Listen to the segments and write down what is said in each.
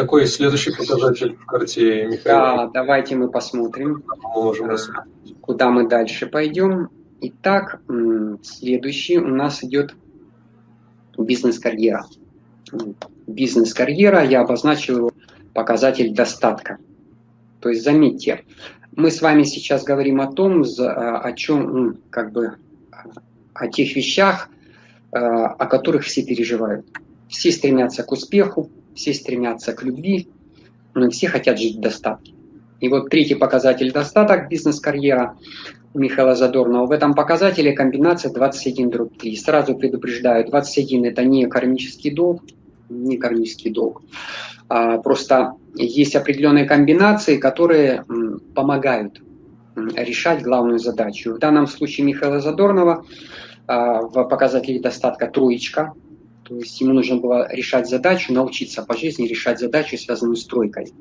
Какой следующий показатель в карте Михаила? Да, давайте мы посмотрим, мы можем куда мы дальше пойдем. Итак, следующий у нас идет бизнес-карьера. Бизнес-карьера, я обозначил его показатель достатка. То есть заметьте, мы с вами сейчас говорим о том, о чем, как бы, о тех вещах, о которых все переживают. Все стремятся к успеху, все стремятся к любви, но все хотят жить в достатке. И вот третий показатель достаток, бизнес-карьера Михаила Задорнова. В этом показателе комбинация 21 дробь 3. Сразу предупреждаю, 21 это не кармический долг, не кармический долг. А, просто есть определенные комбинации, которые помогают решать главную задачу. В данном случае Михаила Задорнова а, в показателе достатка троечка, то есть ему нужно было решать задачу, научиться по жизни решать задачу, связанную с тройкой.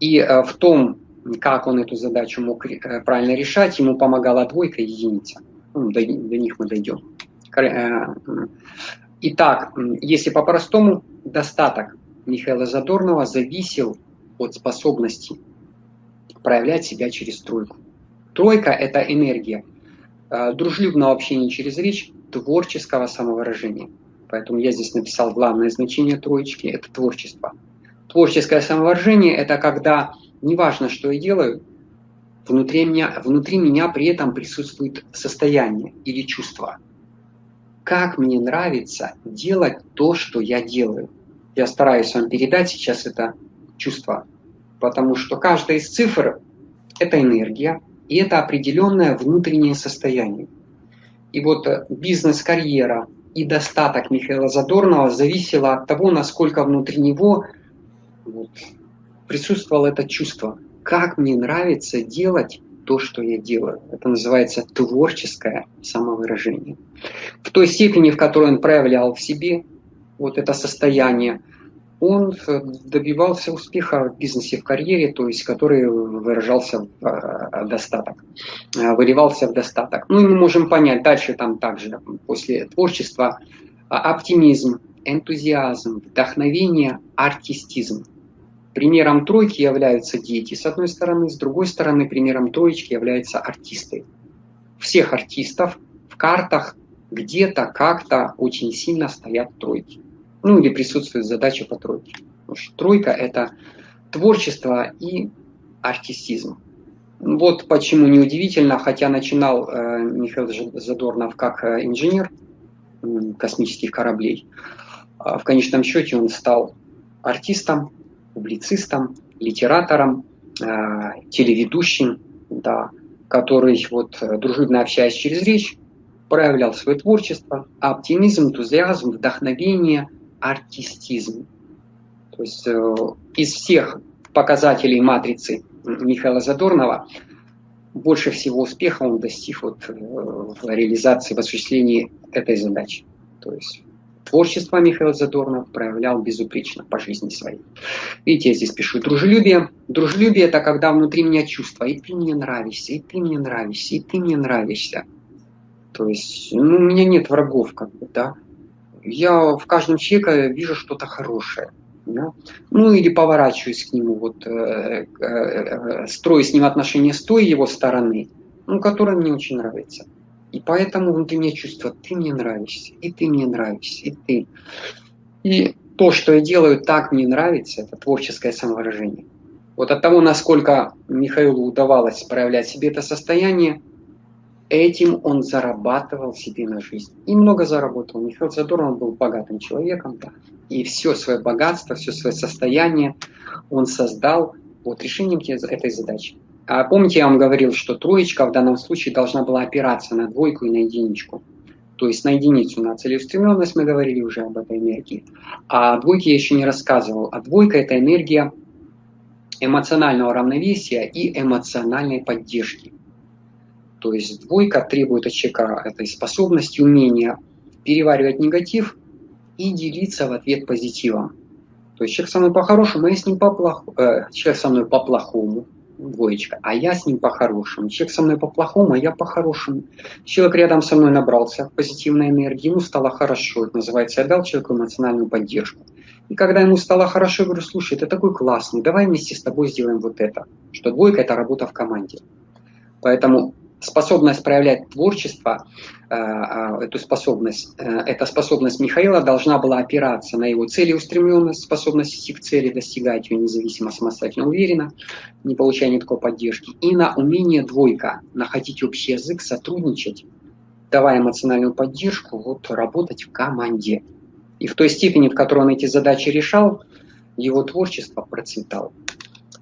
И а, в том, как он эту задачу мог э, правильно решать, ему помогала двойка и единица. Ну, до, до них мы дойдем. Э, итак, если по-простому, достаток Михаила Задорнова зависел от способности проявлять себя через тройку. Тройка – это энергия э, дружелюбного общения через речь, творческого самовыражения. Поэтому я здесь написал главное значение троечки – это творчество. Творческое самовыражение – это когда неважно, что я делаю, внутри меня, внутри меня при этом присутствует состояние или чувство. Как мне нравится делать то, что я делаю. Я стараюсь вам передать сейчас это чувство, потому что каждая из цифр – это энергия, и это определенное внутреннее состояние. И вот э, бизнес-карьера и достаток Михаила Задорнова зависело от того, насколько внутри него вот, присутствовало это чувство. Как мне нравится делать то, что я делаю. Это называется творческое самовыражение. В той степени, в которой он проявлял в себе вот это состояние, он добивался успеха в бизнесе, в карьере, то есть который выражался в э, достаток, э, выливался в достаток. Ну и мы можем понять дальше там также, после творчества, оптимизм, энтузиазм, вдохновение, артистизм. Примером тройки являются дети, с одной стороны, с другой стороны, примером троечки являются артисты. Всех артистов в картах где-то, как-то очень сильно стоят тройки. Ну или присутствует задача по тройке. Потому что тройка – это творчество и артистизм. Вот почему неудивительно, хотя начинал э, Михаил Задорнов как э, инженер космических кораблей, э, в конечном счете он стал артистом, публицистом, литератором, э, телеведущим, да, который, вот, дружелюбно общаясь через речь, проявлял свое творчество, оптимизм, энтузиазм, вдохновение, артистизм. То есть э, из всех показателей матрицы Михаила Задорнова больше всего успеха он достиг вот, в реализации, в осуществлении этой задачи. То есть Творчество Михаил Задорнов проявлял безупречно по жизни своей. Видите, я здесь пишу дружелюбие. Дружелюбие – это когда внутри меня чувство, и ты мне нравишься, и ты мне нравишься, и ты мне нравишься. То есть, ну, у меня нет врагов, как бы, да. Я в каждом человеке вижу что-то хорошее. Да? Ну или поворачиваюсь к нему, вот, э, э, строю с ним отношения с той его стороны, ну, которая мне очень нравится. И поэтому внутри меня чувство, ты мне нравишься, и ты мне нравишься, и ты. И то, что я делаю, так мне нравится, это творческое самовыражение. Вот от того, насколько Михаилу удавалось проявлять себе это состояние, этим он зарабатывал себе на жизнь. И много заработал. Михаил Задорнов был богатым человеком, да, и все свое богатство, все свое состояние он создал вот решением этой задачи. А помните, я вам говорил, что троечка в данном случае должна была опираться на двойку и на единичку. То есть на единицу, на целеустремленность мы говорили уже об этой энергии. А о двойке я еще не рассказывал. А двойка – это энергия эмоционального равновесия и эмоциональной поддержки. То есть двойка требует от человека этой способности, умения переваривать негатив и делиться в ответ позитивом. То есть человек со мной по-хорошему, а я с ним по-плохому. Э, человек со мной по-плохому, двоечка, а я с ним по-хорошему. Человек со мной по-плохому, а я по-хорошему. Человек рядом со мной набрался позитивной энергии, ему стало хорошо. Это называется, я дал человеку эмоциональную поддержку. И когда ему стало хорошо, я говорю, слушай, ты такой классный, давай вместе с тобой сделаем вот это. Что двойка – это работа в команде. Поэтому способность проявлять творчество, э, э, эту способность, э, эта способность Михаила должна была опираться на его целеустремленность, способность идти к цели, достигать ее независимо, самостоятельно, уверенно, не получая никакой поддержки, и на умение двойка, находить общий язык, сотрудничать, давая эмоциональную поддержку, вот работать в команде. И в той степени, в которой он эти задачи решал, его творчество процветало.